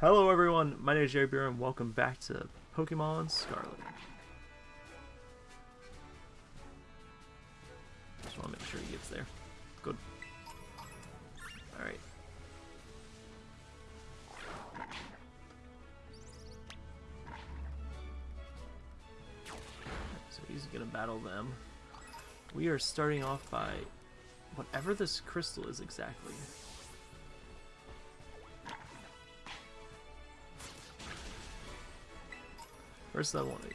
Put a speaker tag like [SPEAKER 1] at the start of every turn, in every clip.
[SPEAKER 1] Hello everyone, my name is Jerry Beer and welcome back to Pokemon Scarlet. Just want to make sure he gets there. Good. Alright. So he's gonna battle them. We are starting off by whatever this crystal is exactly. First I want to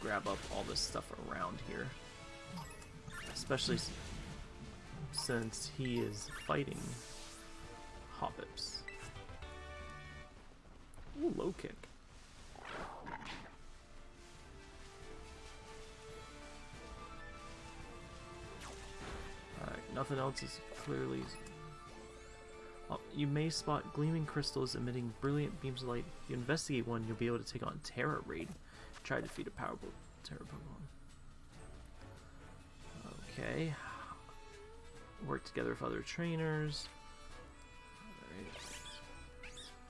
[SPEAKER 1] grab up all this stuff around here. Especially since he is fighting Hoppips. Ooh, low kick. Alright, nothing else is clearly... Oh, you may spot gleaming crystals emitting brilliant beams of light. If you investigate one, you'll be able to take on Tera Raid. Try to defeat a powerful Tera Pokemon. Okay. Work together with other trainers. Alright.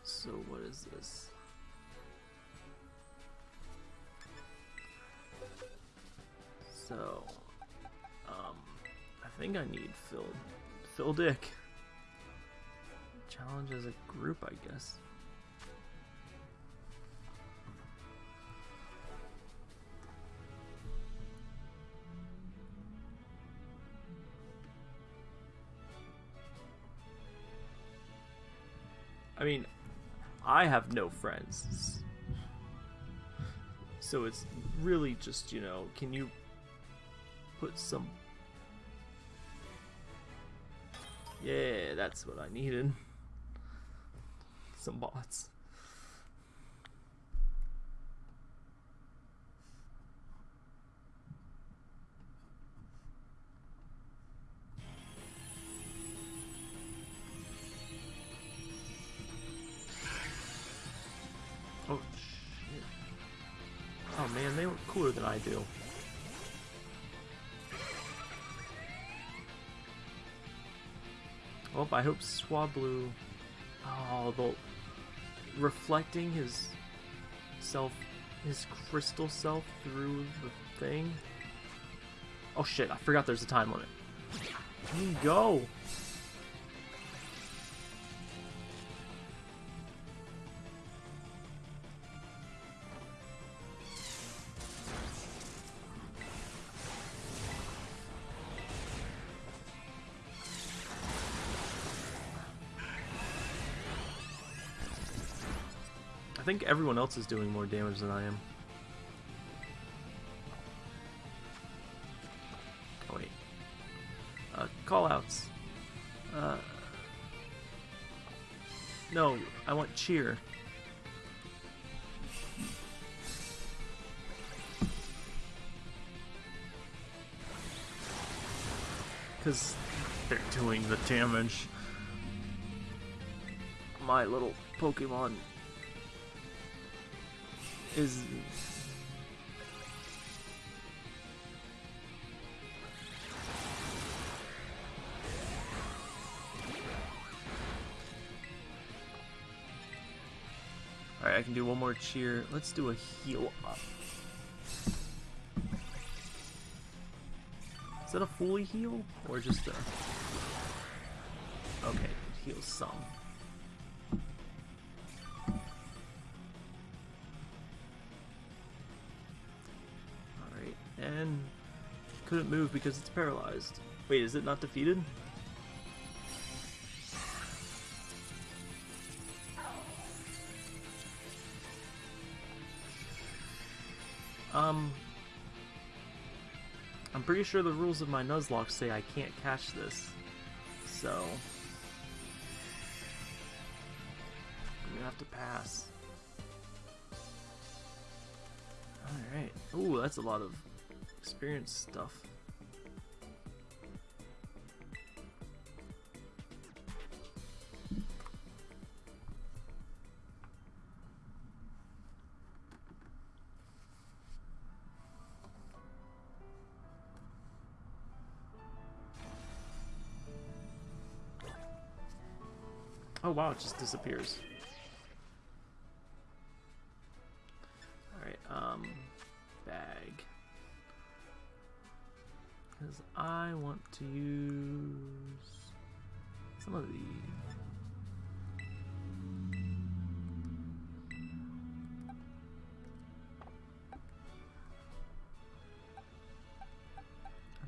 [SPEAKER 1] So what is this? So, um, I think I need Phil, Phil Dick. Challenge as a group, I guess. I mean, I have no friends. So it's really just, you know, can you put some... Yeah, that's what I needed. Some bots. Do. Well, I hope Swablu... Oh, the... Reflecting his self... His crystal self through the thing. Oh shit, I forgot there's a time limit. Go? Think everyone else is doing more damage than I am. Oh wait. Uh, callouts. Uh, no, I want cheer. Because they're doing the damage. My little Pokemon is Alright, I can do one more cheer. Let's do a heal up. Is that a fully heal? Or just a... Okay, heal some. Move because it's paralyzed. Wait, is it not defeated? Um, I'm pretty sure the rules of my Nuzlocke say I can't catch this, so I'm gonna have to pass. Alright. Ooh, that's a lot of experience stuff. Oh wow, it just disappears. Alright, um, bag. Because I want to use some of these.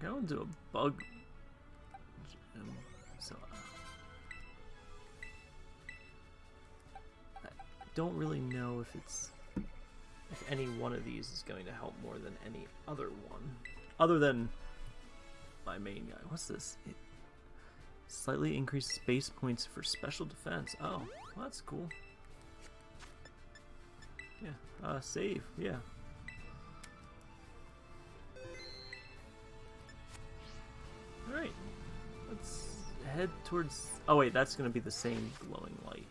[SPEAKER 1] I want to do a bug don't really know if it's if any one of these is going to help more than any other one, other than my main guy. What's this? It slightly increases base points for special defense. Oh, well, that's cool. Yeah, uh, save. Yeah. All right, let's head towards. Oh wait, that's gonna be the same glowing light.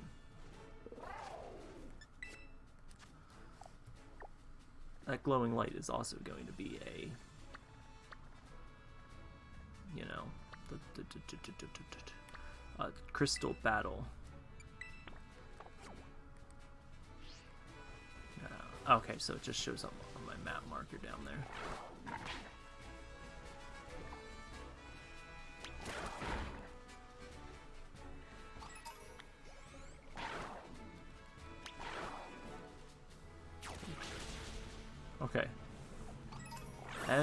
[SPEAKER 1] That glowing light is also going to be a, you know, a crystal battle. Uh, okay, so it just shows up on my map marker down there.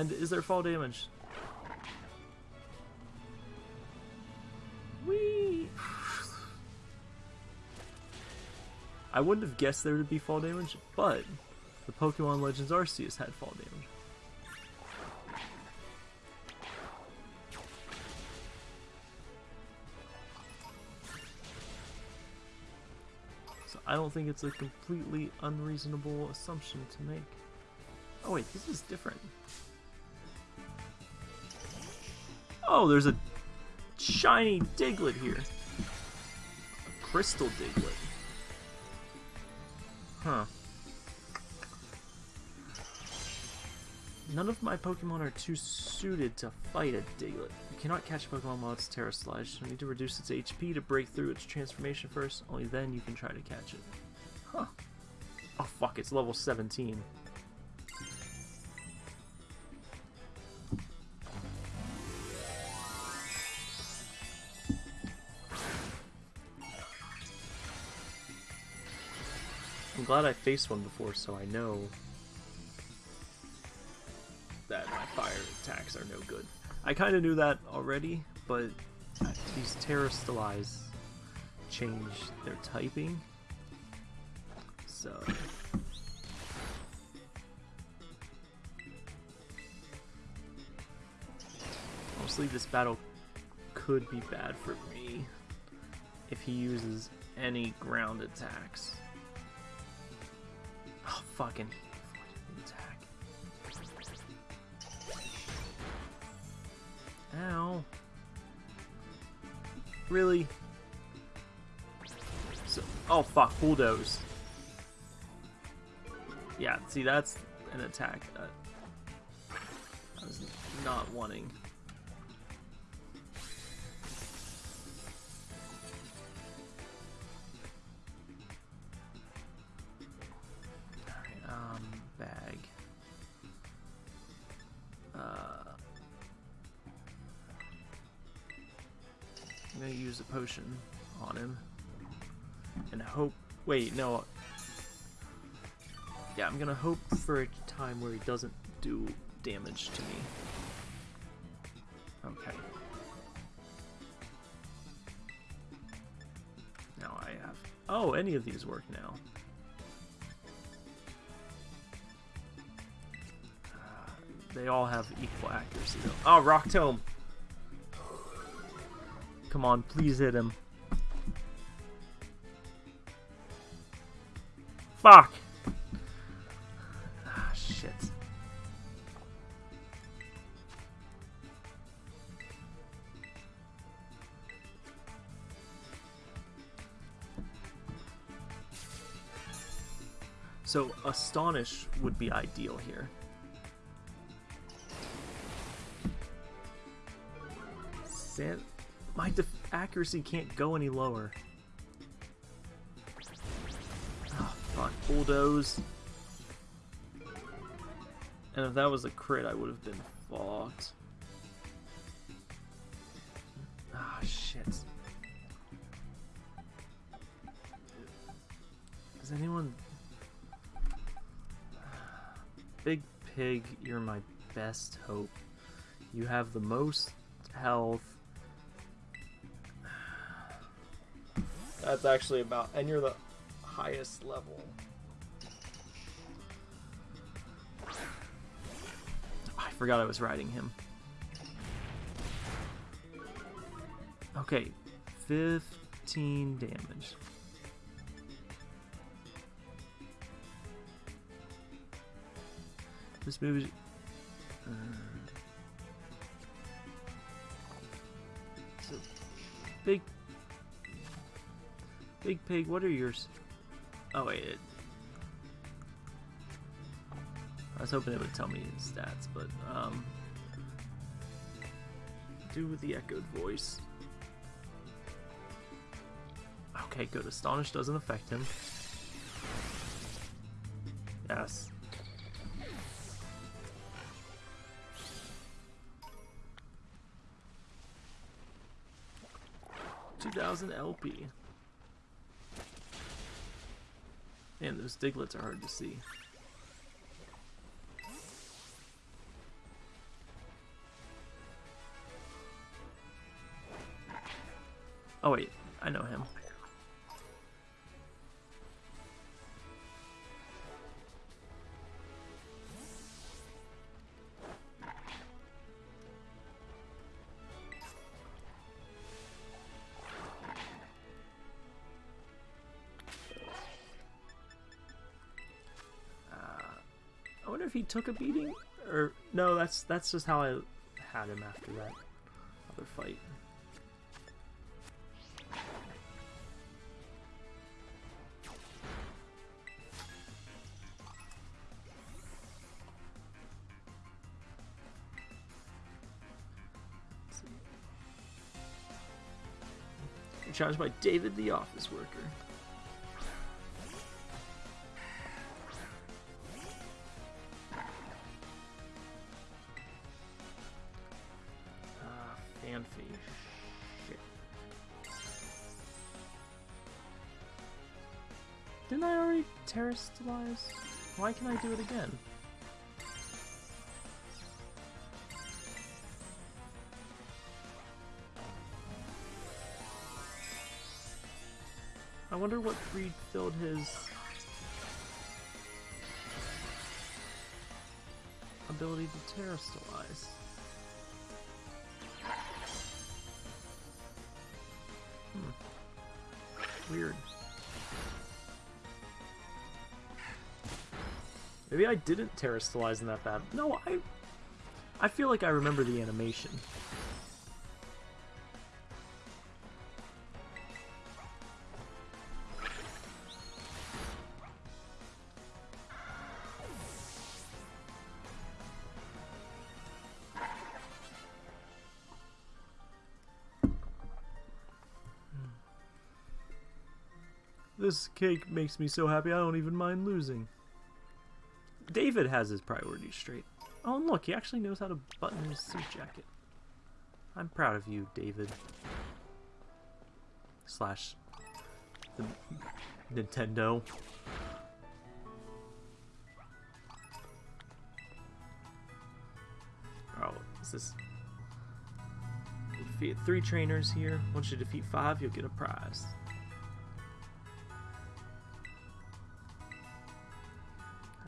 [SPEAKER 1] And is there fall damage? Whee! I wouldn't have guessed there would be fall damage, but the Pokemon Legends Arceus had fall damage. So I don't think it's a completely unreasonable assumption to make. Oh wait, this is different. Oh, there's a shiny Diglett here. A crystal Diglett. Huh. None of my Pokemon are too suited to fight a Diglett. You cannot catch a Pokemon while it's Terastallized. You need to reduce its HP to break through its transformation first. Only then you can try to catch it. Huh. Oh fuck, it's level 17. Glad I faced one before so I know that my fire attacks are no good. I kind of knew that already, but these Terastallize change their typing. So... Honestly, this battle could be bad for me if he uses any ground attacks. Fucking attack. Ow. Really? So, oh fuck, bulldoze. Yeah, see that's an attack that I was not wanting. Uh, I'm gonna use a potion on him and hope. Wait, no. Yeah, I'm gonna hope for a time where he doesn't do damage to me. Okay. Now I have. Oh, any of these work now. They all have equal accuracy though. Oh, Rock Tomb! Come on, please hit him. Fuck! Ah, shit. So, Astonish would be ideal here. San my accuracy can't go any lower. Oh, fuck. Bulldoze. And if that was a crit, I would have been fucked. Ah shit. Is anyone... Big Pig, you're my best hope. You have the most health. That's actually about... And you're the highest level. I forgot I was riding him. Okay, 15 damage. This move is... Uh, so, big... Big Pig, what are yours? Oh wait, it, I was hoping it would tell me his stats, but, um... Do with the echoed voice. Okay, good. Astonish doesn't affect him. Yes. Two thousand LP. Man, those Digletts are hard to see. Oh wait, I know him. If he took a beating, or no? That's that's just how I had him after that other fight. Challenged by David the office worker. Already terastallize? Why can I do it again? I wonder what refilled his ability to terastallize. Hmm. Weird. Maybe I didn't terastallize in that bad. No, I I feel like I remember the animation. This cake makes me so happy I don't even mind losing. David has his priorities straight. Oh, and look, he actually knows how to button his suit jacket. I'm proud of you, David. Slash the Nintendo. Oh, is this... Defeat three trainers here. Once you defeat five, you'll get a prize.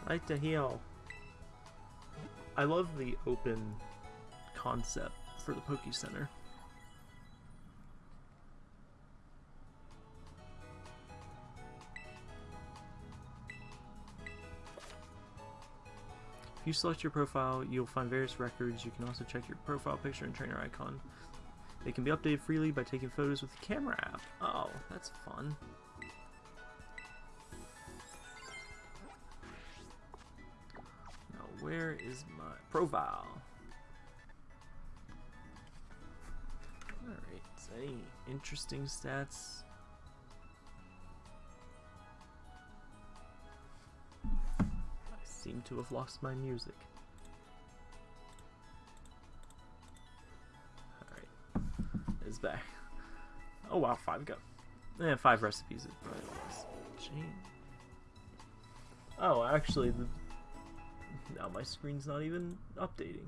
[SPEAKER 1] I like to heal. I love the open concept for the Poke Center. If you select your profile, you'll find various records. You can also check your profile picture and trainer icon. They can be updated freely by taking photos with the camera app. Oh, that's fun. Where is my profile? Alright, any interesting stats? I seem to have lost my music. Alright, it's back. Oh wow, five go. Eh, five recipes is probably. Oh, actually, the now my screen's not even updating.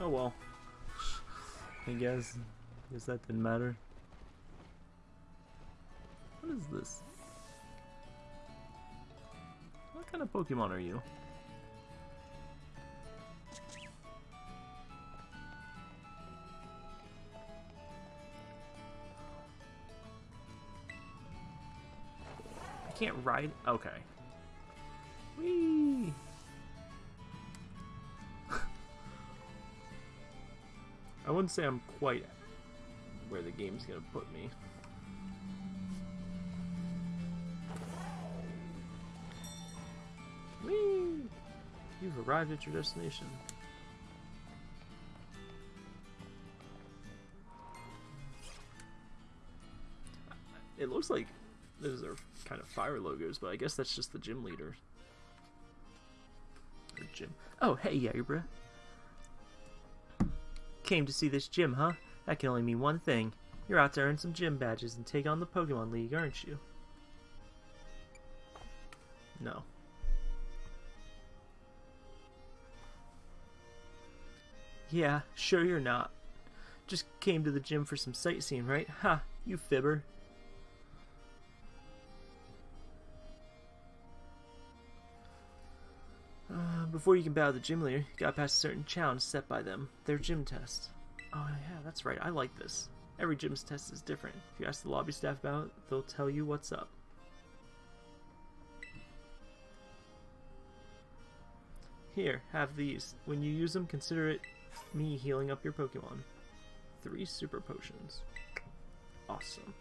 [SPEAKER 1] Oh well. I guess. Guess that didn't matter. What is this? What kind of Pokemon are you? Can't ride? Okay. Whee! I wouldn't say I'm quite where the game's gonna put me. Whee! You've arrived at your destination. It looks like those are kind of fire logos, but I guess that's just the gym leader. Or gym. Oh, hey, Yagbra. Came to see this gym, huh? That can only mean one thing. You're out to earn some gym badges and take on the Pokemon League, aren't you? No. Yeah, sure you're not. Just came to the gym for some sightseeing, right? Ha, you fibber. Before you can battle the gym leader, you gotta pass a certain challenge set by them, their gym test. Oh yeah, that's right, I like this. Every gym's test is different. If you ask the lobby staff about it, they'll tell you what's up. Here, have these. When you use them, consider it me healing up your Pokemon. Three super potions. Awesome.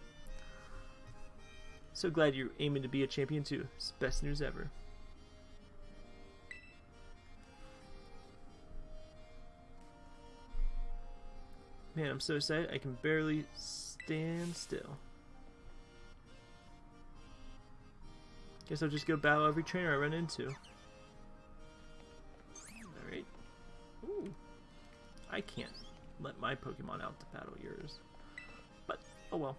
[SPEAKER 1] So glad you're aiming to be a champion too. It's best news ever. Man, I'm so excited I can barely stand still. Guess I'll just go battle every trainer I run into. Alright. Ooh. I can't let my Pokemon out to battle yours. But, oh well.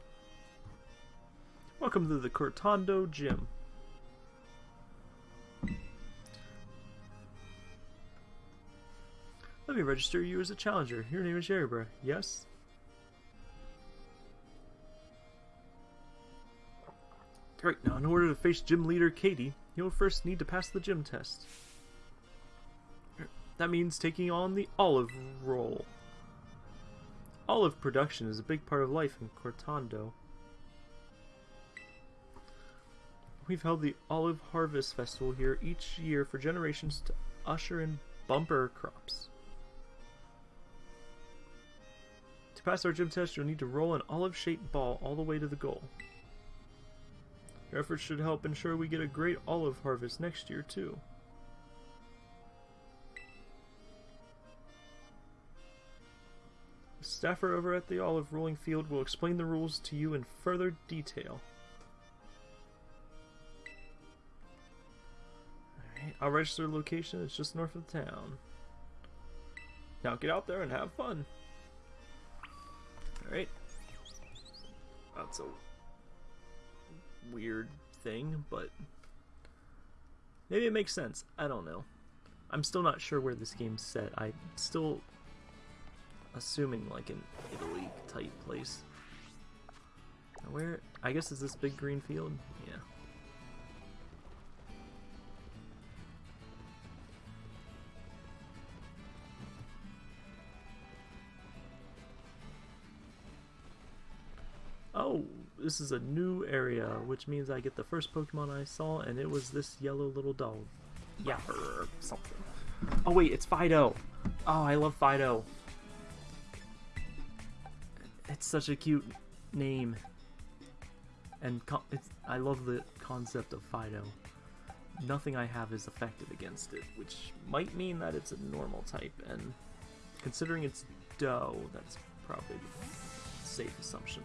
[SPEAKER 1] Welcome to the Cortondo Gym. Let me register you as a challenger. Your name is Yerbra, yes? Great, now in order to face gym leader Katy, you'll first need to pass the gym test. That means taking on the olive role. Olive production is a big part of life in Cortondo. We've held the Olive Harvest Festival here each year for generations to usher in bumper crops. To pass our gym test, you'll need to roll an olive-shaped ball all the way to the goal. Your efforts should help ensure we get a great olive harvest next year, too. The staffer over at the olive rolling field will explain the rules to you in further detail. Alright, I'll register the location. It's just north of the town. Now get out there and have fun. Alright. That's a weird thing, but maybe it makes sense. I don't know. I'm still not sure where this game's set. I'm still assuming like an Italy type place. Where? I guess is this big green field? This is a new area, which means I get the first Pokemon I saw, and it was this yellow little dog. Yeah, or something. Oh wait, it's Fidough! Oh, I love Fidough. It's such a cute name. And it's, I love the concept of Fidough. Nothing I have is effective against it, which might mean that it's a normal type, and considering it's dough, that's probably a safe assumption.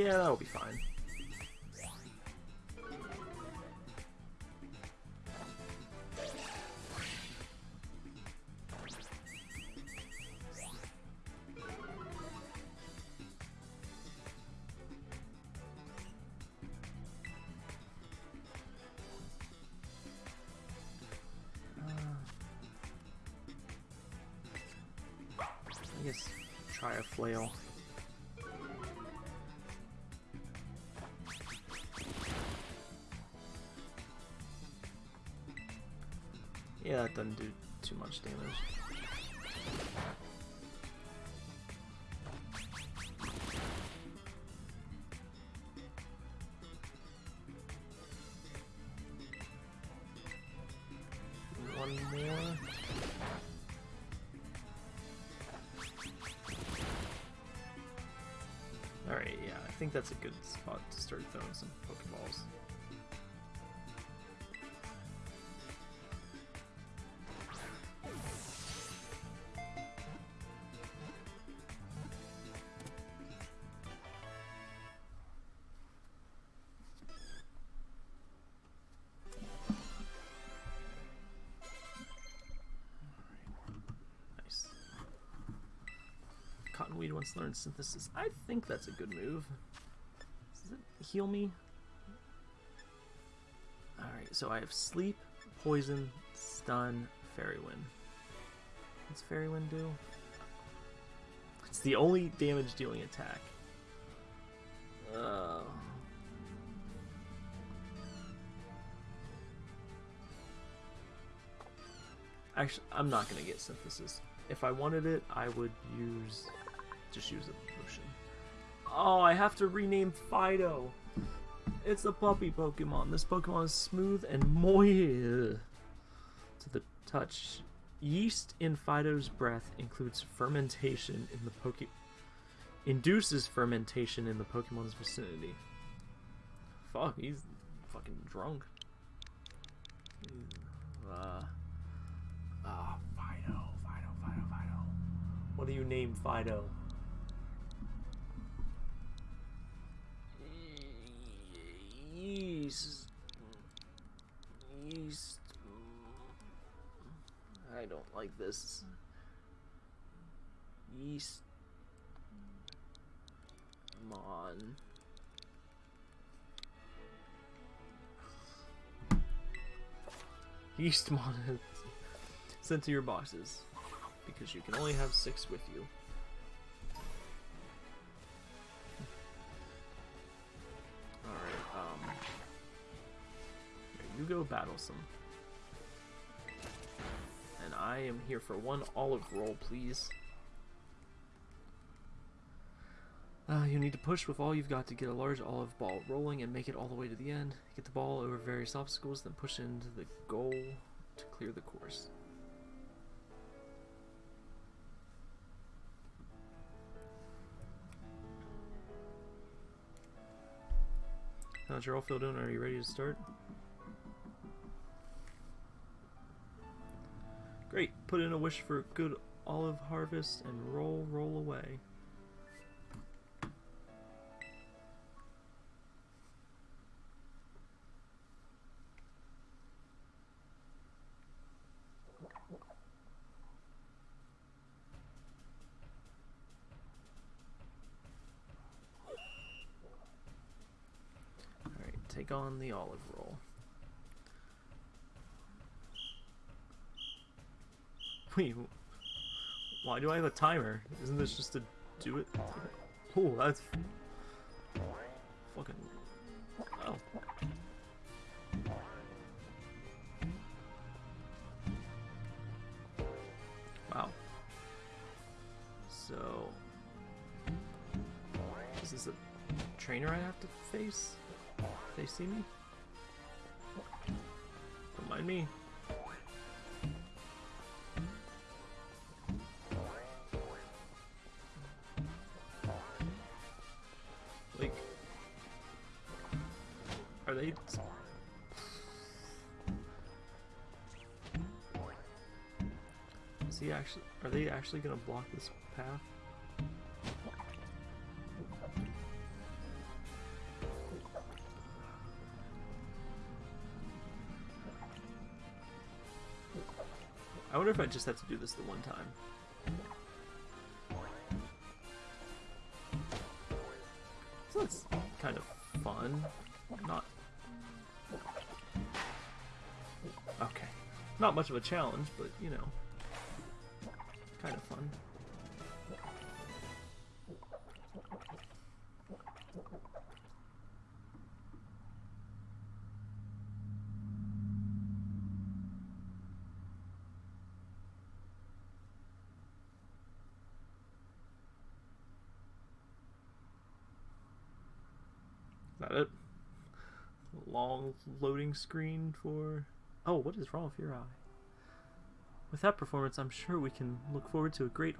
[SPEAKER 1] Yeah, that'll be fine. I guess try a flail. That doesn't do too much damage. One more. Alright, yeah, I think that's a good spot to start throwing some Pokeballs. To learn synthesis. I think that's a good move. Does it heal me? Alright, so I have sleep, poison, stun, fairy wind. What's fairy wind do? It's the only damage dealing attack. Oh. Actually, I'm not gonna get synthesis. If I wanted it, I would use just use a potion. Oh, I have to rename Fidough. It's a puppy Pokemon. This Pokemon is smooth and moist to the touch. Yeast in Fidough's breath includes fermentation in the Poke induces fermentation in the Pokemon's vicinity. Fuck, he's fucking drunk. Uh, ah, Fidough, Fidough, Fidough, Fidough. What do you name Fidough? Yeast. Yeast. I don't like this. Yeast. Mon. Yeastmon is sent to your boxes because you can only have six with you. Go battle some. And I am here for one olive roll, please. Uh, you need to push with all you've got to get a large olive ball rolling and make it all the way to the end. Get the ball over various obstacles, then push into the goal to clear the course. How's your all filled in? Are you ready to start? Put in a wish for a good olive harvest and roll, roll away. Alright, take on the olive roll. Wait, why do I have a timer? Isn't this just to do it? Oh, that's fucking. Oh. Wow. So, is this a trainer I have to face? They see me? Don't mind me. actually going to block this path? I wonder if I just have to do this the one time. So that's kind of fun. Not... Okay. Not much of a challenge, but, you know. Kind of fun. Is that it? Long loading screen for... Oh, what is wrong with your eye? With that performance, I'm sure we can look forward to a great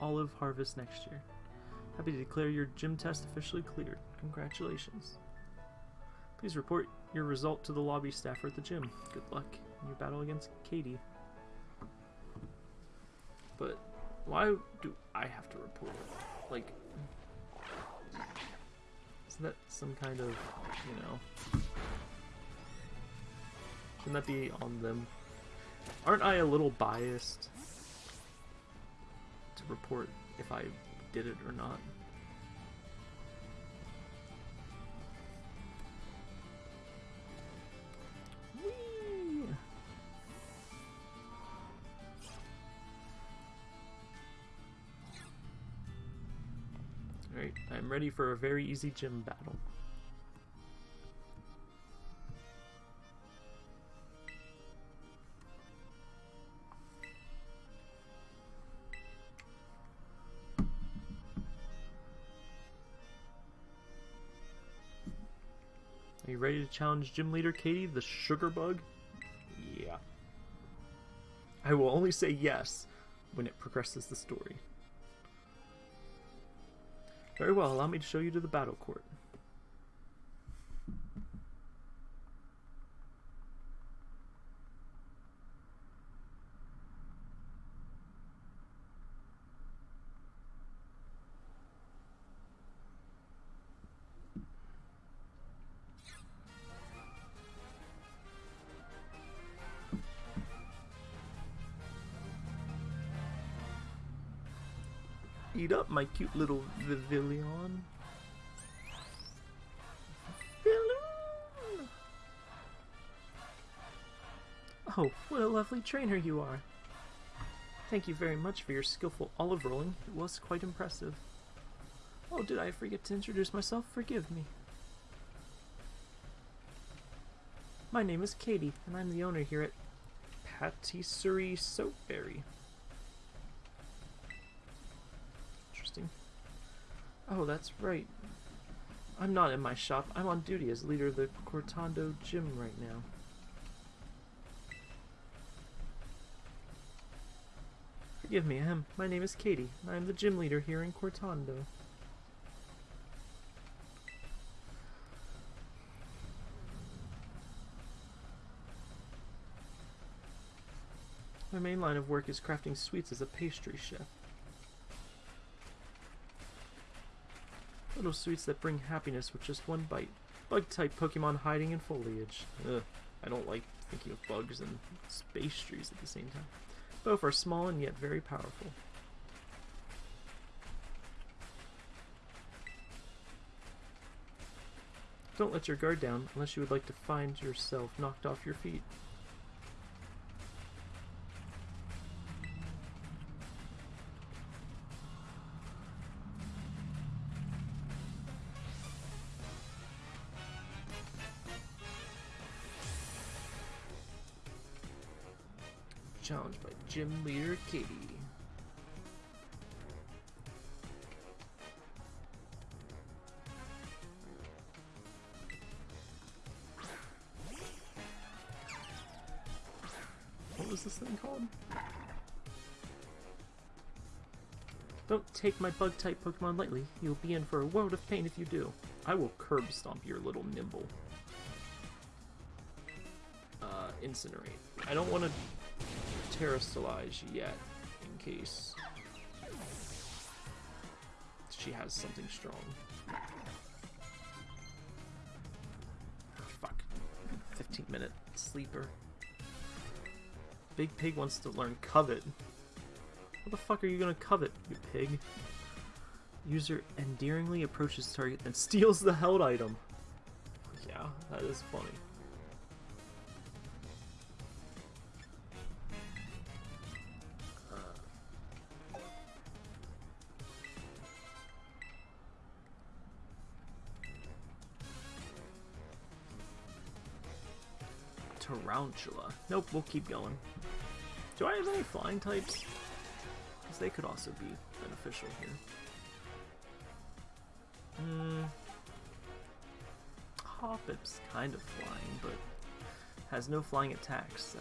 [SPEAKER 1] olive harvest next year. Happy to declare your gym test officially cleared. Congratulations. Please report your result to the lobby staffer at the gym. Good luck in your battle against Katy. But why do I have to report it? Like, isn't that some kind of, you know... Shouldn't that be on them? Aren't I a little biased to report if I did it or not? Alright, I'm ready for a very easy gym battle. To challenge gym leader Katy, the sugar bug? Yeah. I will only say yes when it progresses the story. Very well, allow me to show you to the battle court. Eat up, my cute little Vivillon. Balloon! Oh, what a lovely trainer you are. Thank you very much for your skillful olive rolling. It was quite impressive. Oh, did I forget to introduce myself? Forgive me. My name is Katy, and I'm the owner here at Patisserie Soapberry. Interesting. Oh, that's right. I'm not in my shop. I'm on duty as leader of the Cortondo gym right now. Forgive me, ahem. My name is Katy, I am the gym leader here in Cortondo. My main line of work is crafting sweets as a pastry chef. Sweets that bring happiness with just one bite. Bug-type Pokemon hiding in foliage. Ugh, I don't like thinking of bugs and space trees at the same time. Both are small and yet very powerful. Don't let your guard down unless you would like to find yourself knocked off your feet. Katy. What was this thing called? Don't take my bug-type Pokemon lightly. You'll be in for a world of pain if you do. I will curb stomp your little Nymble. Uh, incinerate. I don't want to Terastallize yet, in case she has something strong. Fuck. 15 minute sleeper. Big Pig wants to learn Covet. What the fuck are you gonna covet, you pig? User endearingly approaches target and steals the held item. Yeah, that is funny. Tarountula. Nope, we'll keep going. Do I have any flying types? Because they could also be beneficial here. Hmm. Hoppip's kind of flying, but has no flying attacks, so...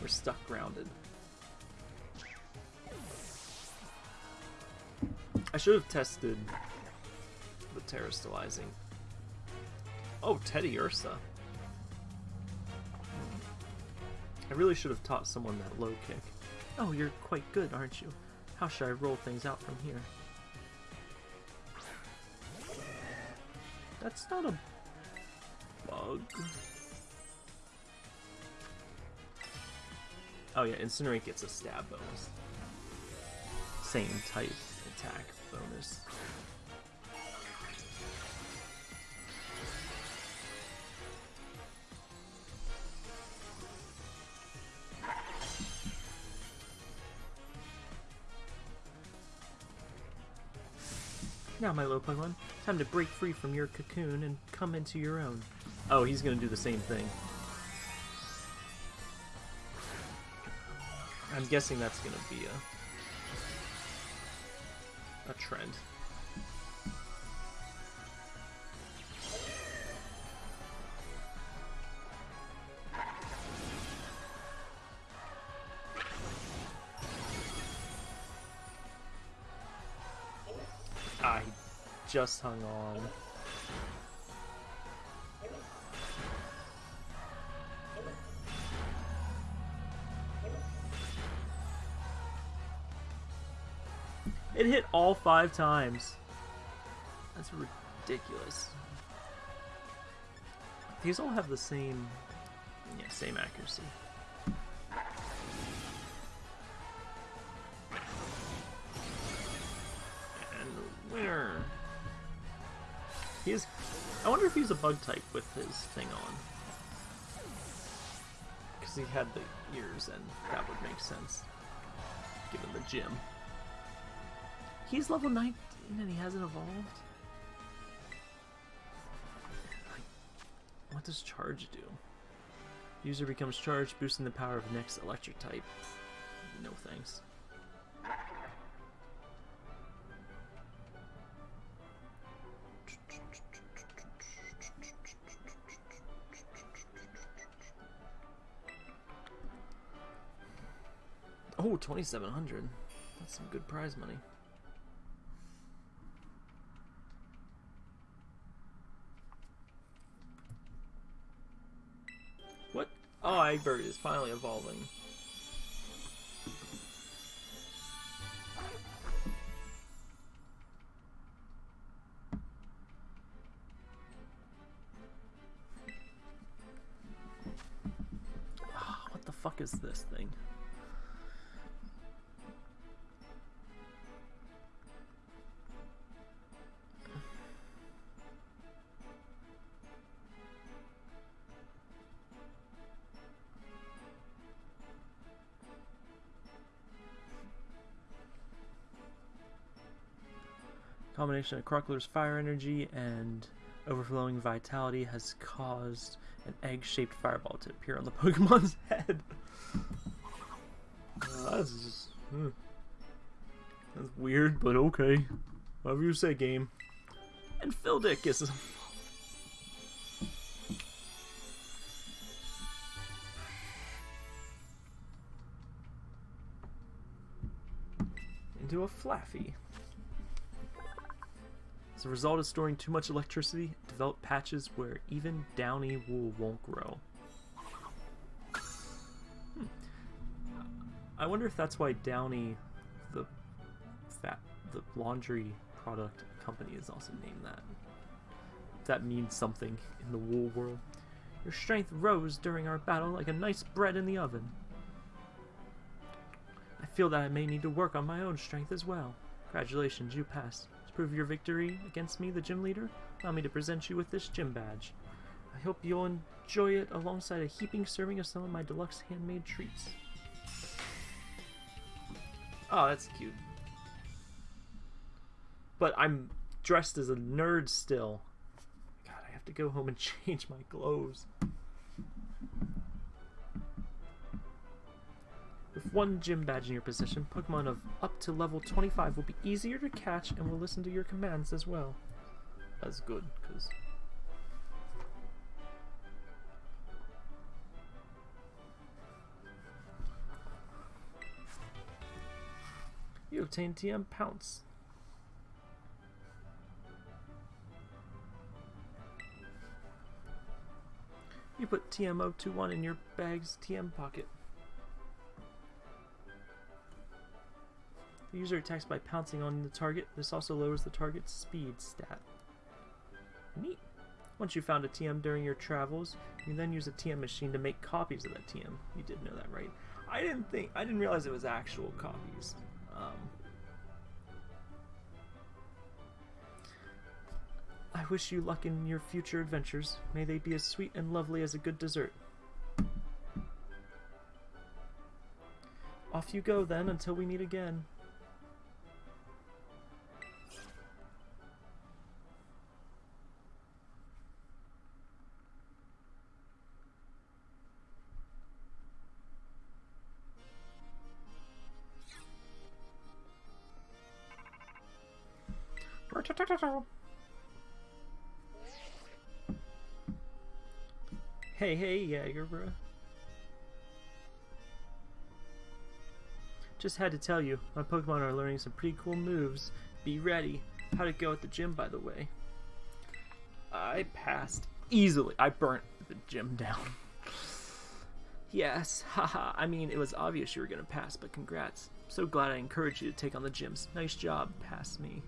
[SPEAKER 1] We're stuck grounded. I should have tested the terastallizing. Oh, Teddiursa. I really should have taught someone that low kick. Oh, you're quite good, aren't you? How should I roll things out from here? That's not a bug. Oh yeah, Incinerate gets a stab bonus. Same type attack bonus. Now, my low Pokemon, time to break free from your cocoon and come into your own. Oh, he's gonna do the same thing. I'm guessing that's gonna be a a trend. Just hung on. It hit all five times. That's ridiculous. These all have the same, yeah, same accuracy. And winner. He's. I wonder if he's a bug type with his thing on. Because he had the ears, and that would make sense. Given the gym. He's level 19 and he hasn't evolved? What does charge do? User becomes charged, boosting the power of next electric type. No thanks. 2700. That's some good prize money. What? Oh, Egbert is finally evolving. Ah, what the fuck is this thing? Combination of Crocalor's fire energy and overflowing vitality has caused an egg-shaped fireball to appear on the Pokemon's head. Uh, that's just... hmm. That's weird, but okay. Whatever you say, game. And Phil Dick is... into a Flaaffy. As a result of storing too much electricity, develop patches where even downy wool won't grow. Hmm. I wonder if that's why Downy, the fat, the laundry product company, is also named that. That means something in the wool world. Your strength rose during our battle like a nice bread in the oven. I feel that I may need to work on my own strength as well. Congratulations, you passed. To prove your victory against me, the gym leader, allow me to present you with this gym badge. I hope you'll enjoy it alongside a heaping serving of some of my deluxe handmade treats. Oh, that's cute. But I'm dressed as a nerd still. God, I have to go home and change my clothes. One gym badge in your possession, Pokemon of up to level 25 will be easier to catch and will listen to your commands as well. That's good, because... You obtain TM Pounce. You put TM021 in your bag's TM pocket. The user attacks by pouncing on the target. This also lowers the target's speed stat. Neat. Once you found a TM during your travels, you then use a TM machine to make copies of that TM. You did know that, right? I didn't think, I didn't realize it was actual copies. Um, I wish you luck in your future adventures. May they be as sweet and lovely as a good dessert. Off you go then until we meet again. Hey, hey, Jaeger, bro. Just had to tell you, my Pokemon are learning some pretty cool moves. Be ready. How'd it go at the gym, by the way? I passed easily. I burnt the gym down. yes, haha. I mean, it was obvious you were gonna pass, but congrats. So glad I encouraged you to take on the gyms. Nice job, pass me.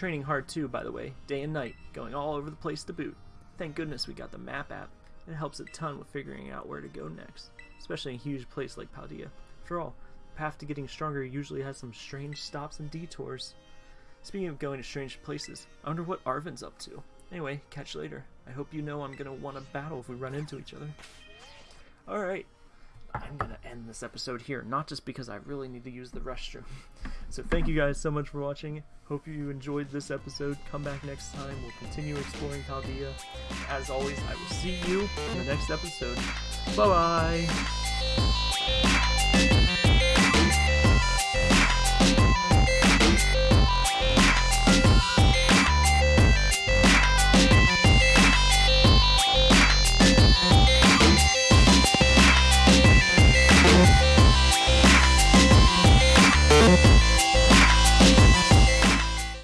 [SPEAKER 1] Training hard too, by the way, day and night, going all over the place to boot. Thank goodness we got the map app. It helps a ton with figuring out where to go next, especially in a huge place like Paldea. After all, the path to getting stronger usually has some strange stops and detours. Speaking of going to strange places, I wonder what Arven's up to. Anyway, catch you later. I hope you know I'm gonna want to battle if we run into each other. Alright, I'm gonna end this episode here, not just because I really need to use the restroom. so thank you guys so much for watching. Hope you enjoyed this episode. Come back next time. We'll continue exploring Paldea. As always, I will see you in the next episode. Bye bye!